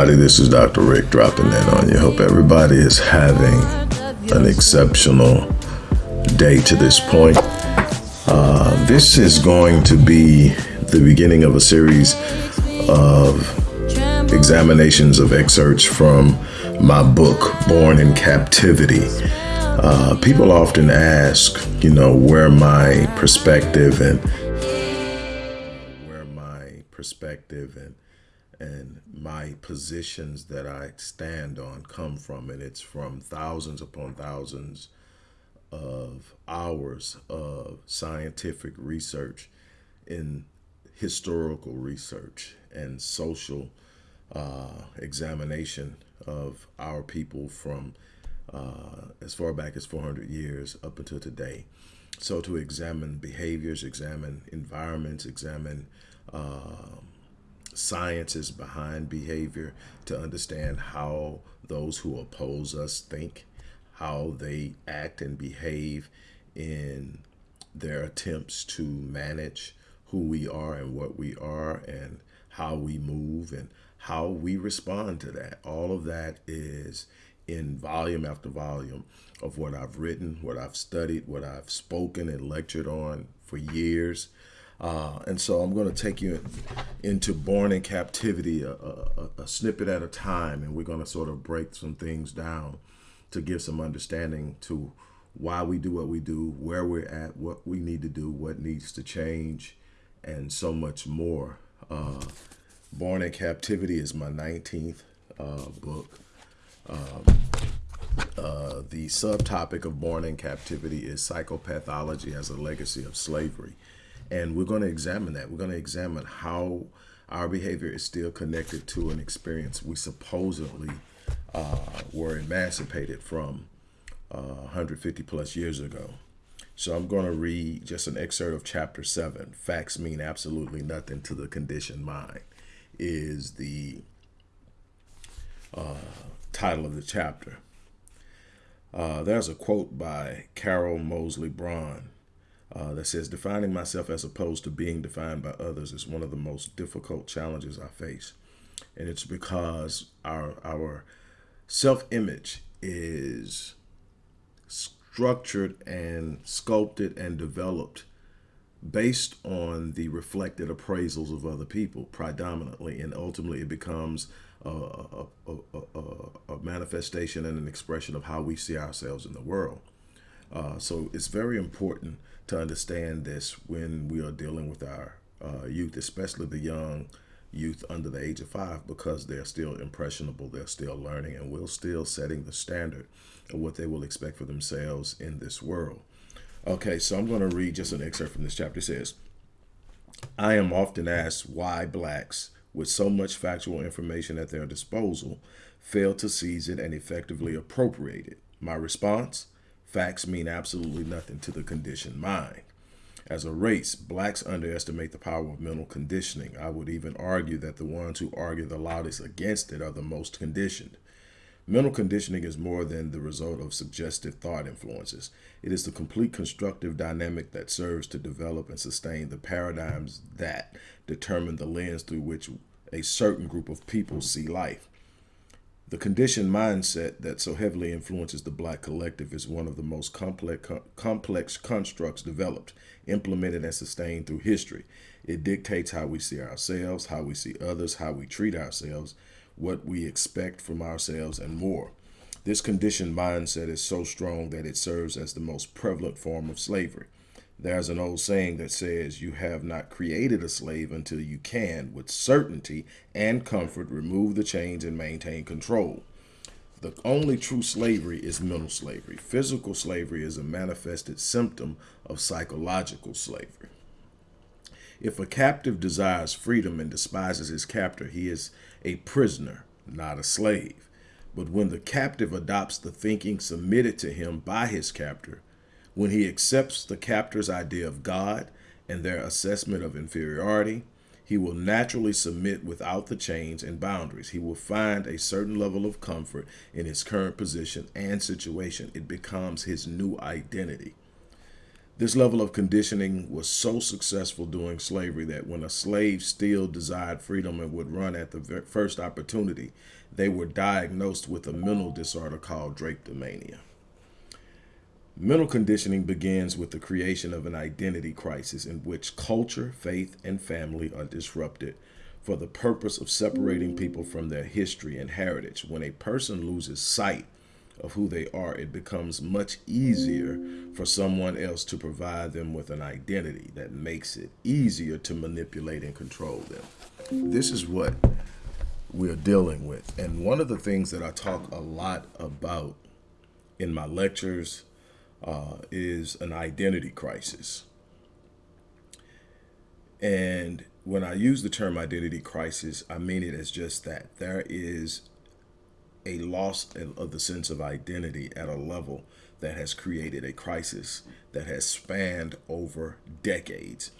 everybody. This is Dr. Rick dropping in on you. Hope everybody is having an exceptional day to this point. Uh, this is going to be the beginning of a series of examinations of excerpts from my book, Born in Captivity. Uh, people often ask, you know, where my perspective and where my perspective and and my positions that I stand on come from, and it's from thousands upon thousands of hours of scientific research in historical research and social uh, examination of our people from uh, as far back as 400 years up until today. So to examine behaviors, examine environments, examine uh, sciences behind behavior to understand how those who oppose us think, how they act and behave in their attempts to manage who we are and what we are and how we move and how we respond to that. All of that is in volume after volume of what I've written, what I've studied, what I've spoken and lectured on for years. Uh, and so I'm going to take you into Born in Captivity, a, a, a snippet at a time, and we're going to sort of break some things down to give some understanding to why we do what we do, where we're at, what we need to do, what needs to change, and so much more. Uh, Born in Captivity is my 19th uh, book. Um, uh, the subtopic of Born in Captivity is psychopathology as a legacy of slavery. And we're going to examine that. We're going to examine how our behavior is still connected to an experience we supposedly uh, were emancipated from uh, 150 plus years ago. So I'm going to read just an excerpt of chapter 7. Facts mean absolutely nothing to the conditioned mind is the uh, title of the chapter. Uh, there's a quote by Carol Moseley Braun uh, that says, defining myself as opposed to being defined by others is one of the most difficult challenges I face. And it's because our, our self-image is structured and sculpted and developed based on the reflected appraisals of other people predominantly and ultimately it becomes a, a, a, a, manifestation and an expression of how we see ourselves in the world. Uh, so it's very important to understand this when we are dealing with our uh, youth, especially the young youth under the age of five, because they're still impressionable, they're still learning, and we're still setting the standard of what they will expect for themselves in this world. Okay, so I'm going to read just an excerpt from this chapter. It says, I am often asked why blacks, with so much factual information at their disposal, fail to seize it and effectively appropriate it. My response? Facts mean absolutely nothing to the conditioned mind. As a race, blacks underestimate the power of mental conditioning. I would even argue that the ones who argue the loudest against it are the most conditioned. Mental conditioning is more than the result of suggestive thought influences. It is the complete constructive dynamic that serves to develop and sustain the paradigms that determine the lens through which a certain group of people see life. The conditioned mindset that so heavily influences the black collective is one of the most complex, complex constructs developed, implemented, and sustained through history. It dictates how we see ourselves, how we see others, how we treat ourselves, what we expect from ourselves, and more. This conditioned mindset is so strong that it serves as the most prevalent form of slavery. There's an old saying that says you have not created a slave until you can, with certainty and comfort, remove the chains and maintain control. The only true slavery is mental slavery. Physical slavery is a manifested symptom of psychological slavery. If a captive desires freedom and despises his captor, he is a prisoner, not a slave. But when the captive adopts the thinking submitted to him by his captor, When he accepts the captor's idea of God and their assessment of inferiority, he will naturally submit without the chains and boundaries. He will find a certain level of comfort in his current position and situation. It becomes his new identity. This level of conditioning was so successful during slavery that when a slave still desired freedom and would run at the first opportunity, they were diagnosed with a mental disorder called drapetomania. Mental conditioning begins with the creation of an identity crisis in which culture, faith, and family are disrupted for the purpose of separating people from their history and heritage. When a person loses sight of who they are, it becomes much easier for someone else to provide them with an identity that makes it easier to manipulate and control them. This is what we're dealing with. And one of the things that I talk a lot about in my lectures uh, is an identity crisis. And when I use the term identity crisis, I mean it as just that. There is a loss of the sense of identity at a level that has created a crisis that has spanned over decades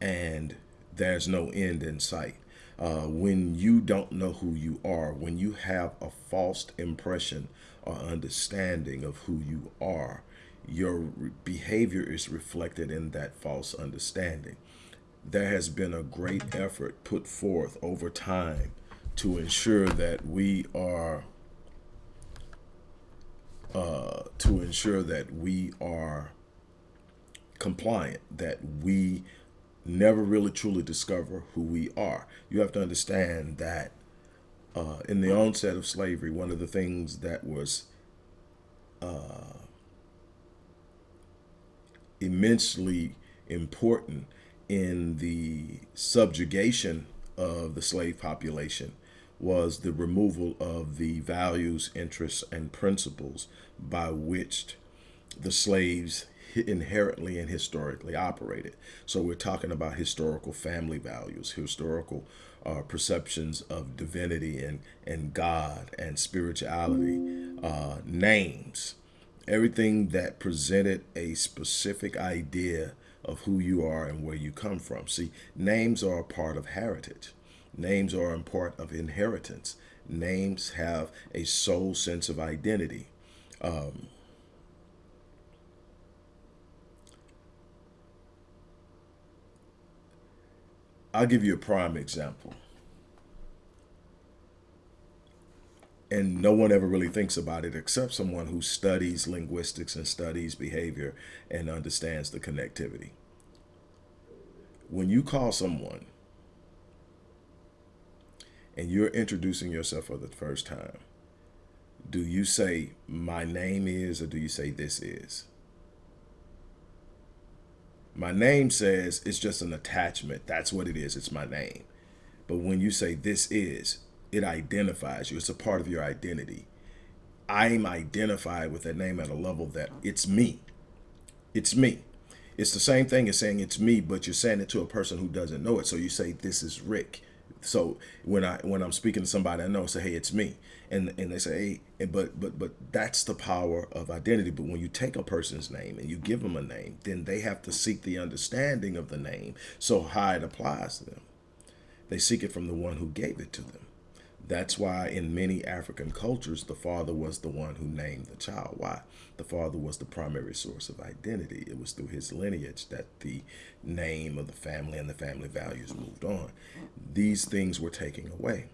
and there's no end in sight. Uh, when you don't know who you are, when you have a false impression or understanding of who you are, your behavior is reflected in that false understanding. There has been a great effort put forth over time to ensure that we are uh, to ensure that we are compliant, that we never really truly discover who we are. You have to understand that uh, in the onset of slavery, one of the things that was uh, immensely important in the subjugation of the slave population was the removal of the values, interests, and principles by which the slaves inherently and historically operated. So we're talking about historical family values, historical uh, perceptions of divinity and, and God and spirituality, uh, names, everything that presented a specific idea of who you are and where you come from. See, names are a part of heritage. Names are a part of inheritance. Names have a soul sense of identity. Um, I'll give you a prime example. And no one ever really thinks about it except someone who studies linguistics and studies behavior and understands the connectivity. When you call someone and you're introducing yourself for the first time, do you say my name is or do you say this is? My name says it's just an attachment. That's what it is. It's my name. But when you say this is, it identifies you. It's a part of your identity. I'm identified with that name at a level that it's me. It's me. It's the same thing as saying it's me, but you're saying it to a person who doesn't know it. So you say, this is Rick. So when I when I'm speaking to somebody I know, I say, hey, it's me, and and they say, hey, but but but that's the power of identity. But when you take a person's name and you give them a name, then they have to seek the understanding of the name, so how it applies to them. They seek it from the one who gave it to them. That's why in many African cultures, the father was the one who named the child. Why? The father was the primary source of identity. It was through his lineage that the name of the family and the family values moved on. These things were taken away.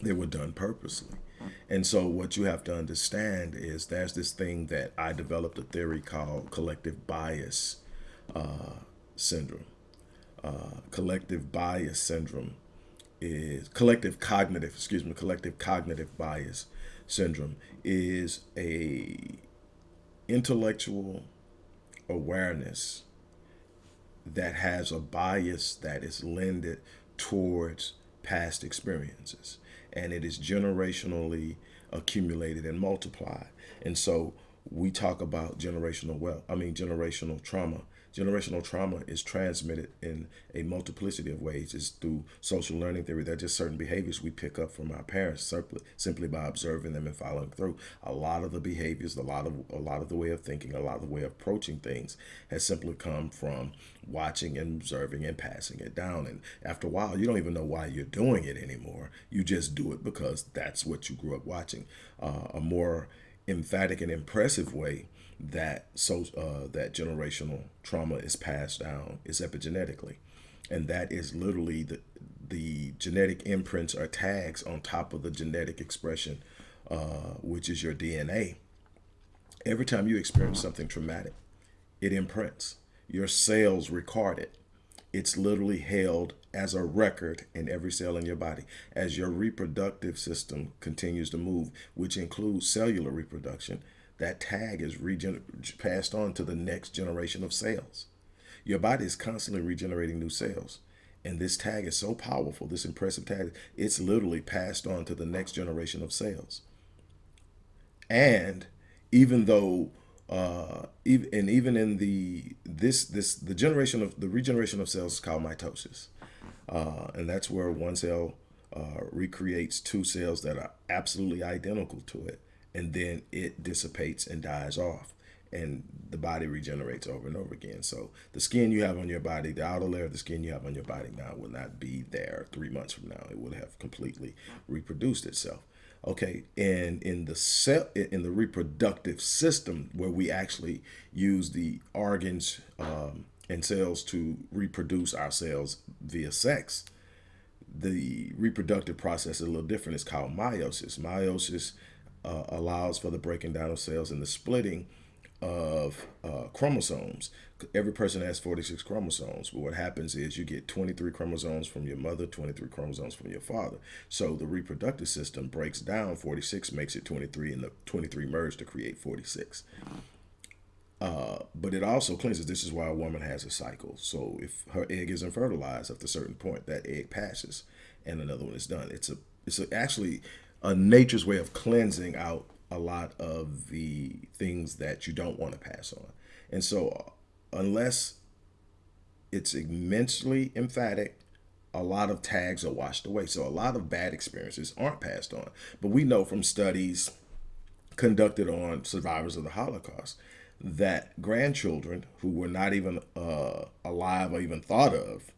They were done purposely. And so what you have to understand is there's this thing that I developed a theory called collective bias uh, syndrome. Uh, collective bias syndrome is collective cognitive, excuse me, collective cognitive bias syndrome is a intellectual awareness that has a bias that is lended towards past experiences and it is generationally accumulated and multiplied. And so we talk about generational wealth i mean generational trauma Generational trauma is transmitted in a multiplicity of ways. It's through social learning theory. There are just certain behaviors we pick up from our parents simply, simply by observing them and following through. A lot of the behaviors, a lot of a lot of the way of thinking, a lot of the way of approaching things has simply come from watching and observing and passing it down. And after a while, you don't even know why you're doing it anymore. You just do it because that's what you grew up watching. Uh, a more emphatic and impressive way that so uh, that generational trauma is passed down is epigenetically, and that is literally the the genetic imprints or tags on top of the genetic expression, uh, which is your DNA. Every time you experience something traumatic, it imprints. Your cells record it. It's literally held as a record in every cell in your body as your reproductive system continues to move, which includes cellular reproduction. That tag is passed on to the next generation of cells. Your body is constantly regenerating new cells. And this tag is so powerful, this impressive tag, it's literally passed on to the next generation of cells. And even though uh, even, and even in the this this the generation of the regeneration of cells is called mitosis, uh, and that's where one cell uh, recreates two cells that are absolutely identical to it, and then it dissipates and dies off, and the body regenerates over and over again. So the skin you have on your body, the outer layer of the skin you have on your body now will not be there three months from now. It will have completely reproduced itself. Okay, and in the cell, in the reproductive system, where we actually use the organs um, and cells to reproduce ourselves via sex, the reproductive process is a little different. It's called meiosis. Meiosis uh, allows for the breaking down of cells and the splitting of uh, chromosomes. Every person has 46 chromosomes, but what happens is you get 23 chromosomes from your mother, 23 chromosomes from your father. So the reproductive system breaks down 46, makes it 23, and the 23 merge to create 46. Uh, but it also cleanses. This is why a woman has a cycle. So if her egg isn't fertilized at a certain point, that egg passes, and another one is done. It's a it's a, actually a nature's way of cleansing out a lot of the things that you don't want to pass on. And so unless it's immensely emphatic, a lot of tags are washed away. So a lot of bad experiences aren't passed on. But we know from studies conducted on survivors of the Holocaust that grandchildren who were not even uh, alive or even thought of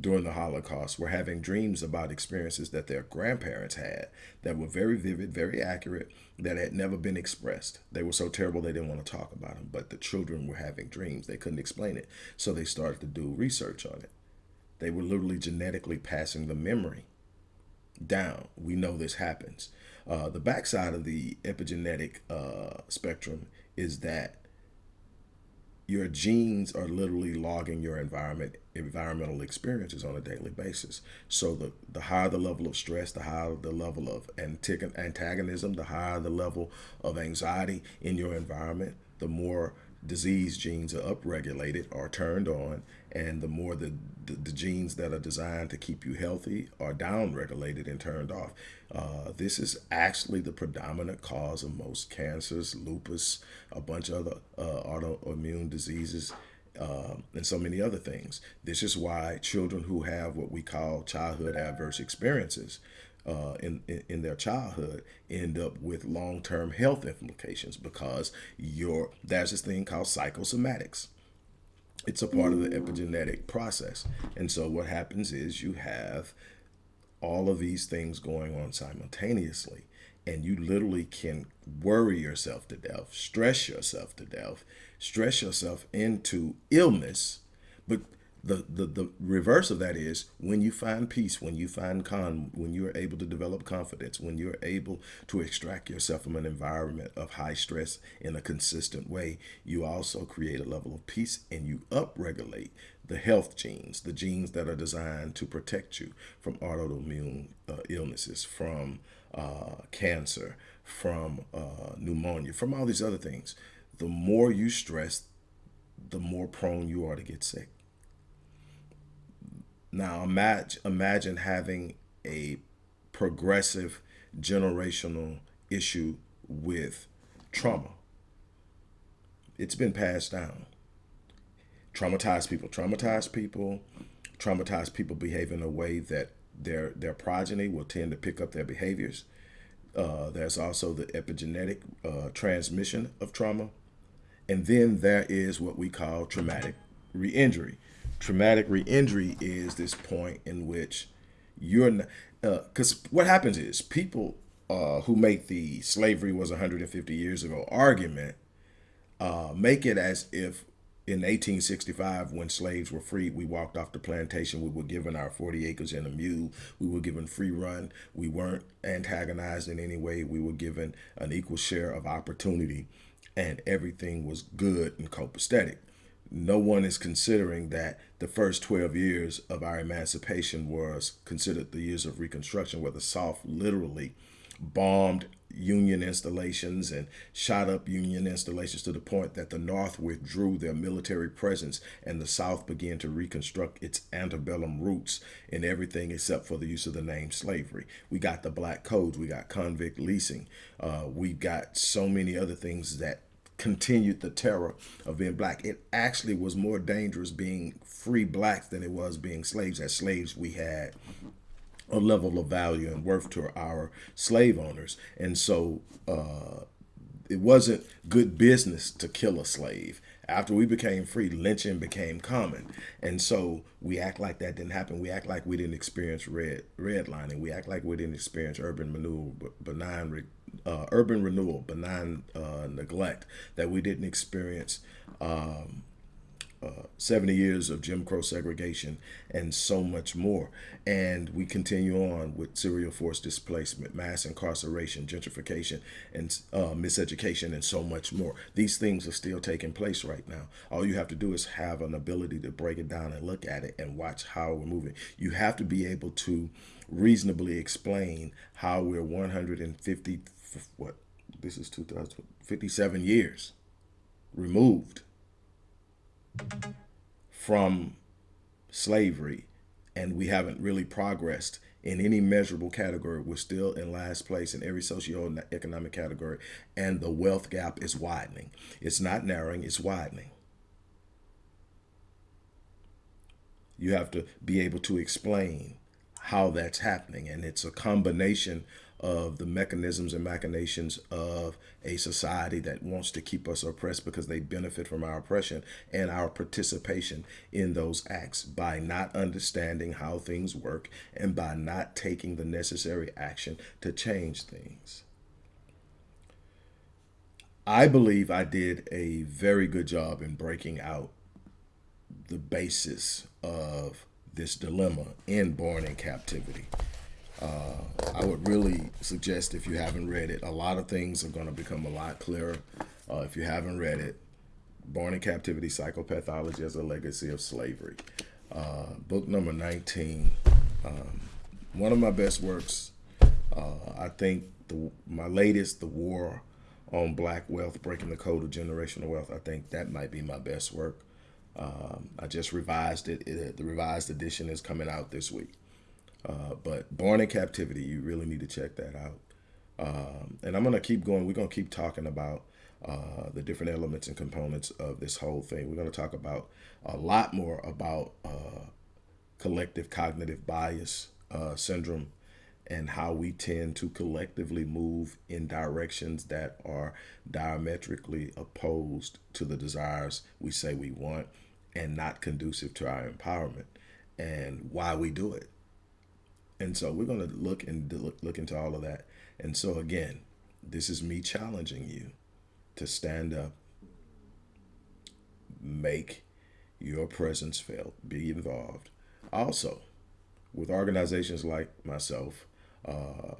during the Holocaust were having dreams about experiences that their grandparents had that were very vivid, very accurate, that had never been expressed. They were so terrible they didn't want to talk about them, but the children were having dreams. They couldn't explain it. So they started to do research on it. They were literally genetically passing the memory down. We know this happens. Uh, the backside of the epigenetic uh, spectrum is that your genes are literally logging your environment environmental experiences on a daily basis. So the, the higher the level of stress, the higher the level of antagonism, the higher the level of anxiety in your environment, the more disease genes are upregulated or turned on, and the more the, the, the, genes that are designed to keep you healthy are downregulated and turned off. Uh, this is actually the predominant cause of most cancers, lupus, a bunch of other uh, autoimmune diseases, uh, and so many other things. This is why children who have what we call childhood adverse experiences uh, in, in, in their childhood end up with long-term health implications because your there's this thing called psychosomatics. It's a part of the epigenetic process. And so what happens is you have all of these things going on simultaneously and you literally can worry yourself to death, stress yourself to death, stress yourself into illness. But the, the, the reverse of that is when you find peace, when you find calm, when you are able to develop confidence, when you're able to extract yourself from an environment of high stress in a consistent way, you also create a level of peace and you upregulate the health genes, the genes that are designed to protect you from autoimmune uh, illnesses, from uh, cancer, from uh, pneumonia, from all these other things. The more you stress, the more prone you are to get sick. Now imagine, imagine having a progressive generational issue with trauma. It's been passed down. Traumatized people, traumatized people, traumatized people behave in a way that their their progeny will tend to pick up their behaviors. Uh, there's also the epigenetic uh, transmission of trauma. And then there is what we call traumatic re-injury. Traumatic re-injury is this point in which you're not, because uh, what happens is people uh, who make the slavery was 150 years ago argument uh, make it as if in 1865 when slaves were freed we walked off the plantation we were given our 40 acres and a mule we were given free run we weren't antagonized in any way we were given an equal share of opportunity and everything was good and copacetic no one is considering that the first 12 years of our emancipation was considered the years of reconstruction where the south literally bombed Union installations and shot up Union installations to the point that the North withdrew their military presence and the South began to reconstruct its antebellum roots in everything except for the use of the name slavery. We got the black codes, we got convict leasing, uh, we got so many other things that continued the terror of being black. It actually was more dangerous being free blacks than it was being slaves. As slaves, we had a level of value and worth to our slave owners. And so uh, it wasn't good business to kill a slave. After we became free, lynching became common. And so we act like that didn't happen. We act like we didn't experience red redlining. We act like we didn't experience urban renewal, benign, uh, urban renewal, benign uh, neglect, that we didn't experience um, uh, 70 years of Jim Crow segregation and so much more. And we continue on with serial force displacement, mass incarceration, gentrification, and uh, miseducation, and so much more. These things are still taking place right now. All you have to do is have an ability to break it down and look at it and watch how we're moving. You have to be able to reasonably explain how we're 150, what, this is 2057 years removed from slavery and we haven't really progressed in any measurable category. We're still in last place in every socio-economic category and the wealth gap is widening. It's not narrowing, it's widening. You have to be able to explain how that's happening and it's a combination of the mechanisms and machinations of a society that wants to keep us oppressed because they benefit from our oppression and our participation in those acts by not understanding how things work and by not taking the necessary action to change things. I believe I did a very good job in breaking out the basis of this dilemma in Born in Captivity. Uh, I would really suggest if you haven't read it, a lot of things are going to become a lot clearer. Uh, if you haven't read it, Born in Captivity, Psychopathology as a Legacy of Slavery. Uh, book number 19. Um, one of my best works. Uh, I think the, my latest, The War on Black Wealth, Breaking the Code of Generational Wealth. I think that might be my best work. Um, I just revised it. it. The revised edition is coming out this week. Uh, but Born in Captivity, you really need to check that out. Um, and I'm going to keep going. We're going to keep talking about uh, the different elements and components of this whole thing. We're going to talk about a lot more about uh, collective cognitive bias uh, syndrome and how we tend to collectively move in directions that are diametrically opposed to the desires we say we want and not conducive to our empowerment and why we do it. And so we're going to look and look, look into all of that. And so again, this is me challenging you to stand up, make your presence felt, be involved. Also, with organizations like myself uh,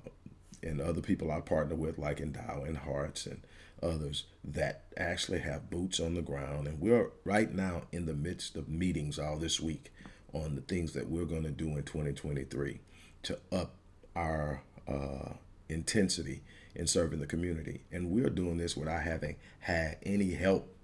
and other people I partner with, like Endow and Hearts and others that actually have boots on the ground. And we're right now in the midst of meetings all this week on the things that we're going to do in 2023 to up our uh, intensity in serving the community. And we're doing this without having had any help,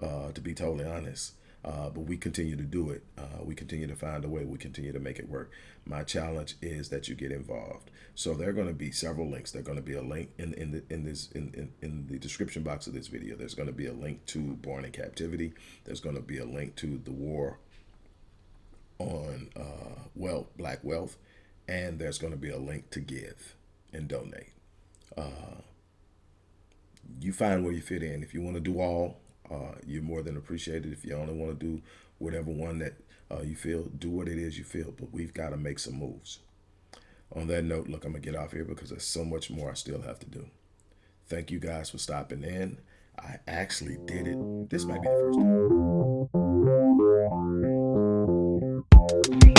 uh, to be totally honest. Uh, but we continue to do it. Uh, we continue to find a way. We continue to make it work. My challenge is that you get involved. So there are going to be several links. There's going to be a link in in the, in this in, in, in the description box of this video. There's going to be a link to Born in Captivity. There's going to be a link to the war on uh, wealth, black wealth, and there's going to be a link to give and donate. Uh, you find where you fit in. If you want to do all, uh, you're more than appreciated. If you only want to do whatever one that uh, you feel, do what it is you feel. But we've got to make some moves. On that note, look, I'm going to get off here because there's so much more I still have to do. Thank you guys for stopping in. I actually did it. This might be the first time.